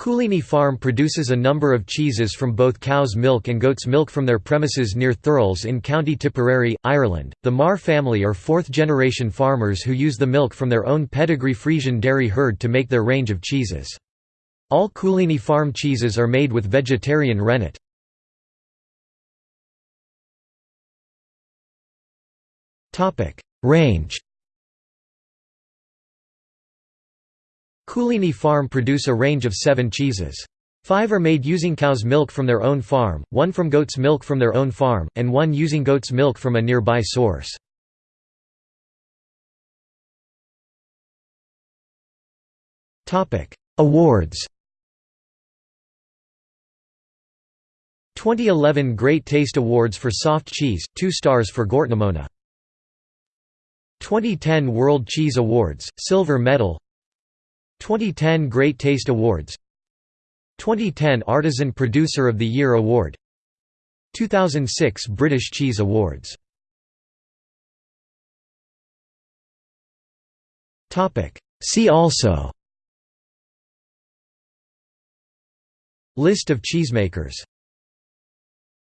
Cooleeney Farm produces a number of cheeses from both cow's milk and goat's milk from their premises near Thurles in County Tipperary, Ireland. The Marr family are fourth generation farmers who use the milk from their own pedigree Friesian dairy herd to make their range of cheeses. All Cooleeney Farm cheeses are made with vegetarian rennet. Range Cooleeney Farm produce a range of seven cheeses. Five are made using cow's milk from their own farm, one from goat's milk from their own farm, and one using goat's milk from a nearby source. Awards 2011 Great Taste Awards for Soft Cheese, 2 stars for Gortnamona. 2010 World Cheese Awards, Silver Medal 2010 Great Taste Awards. 2010 Artisan Producer of the Year Award. 2006 British Cheese Awards. See also. List of cheesemakers